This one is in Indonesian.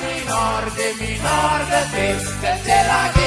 minor, de minor, de bis, de la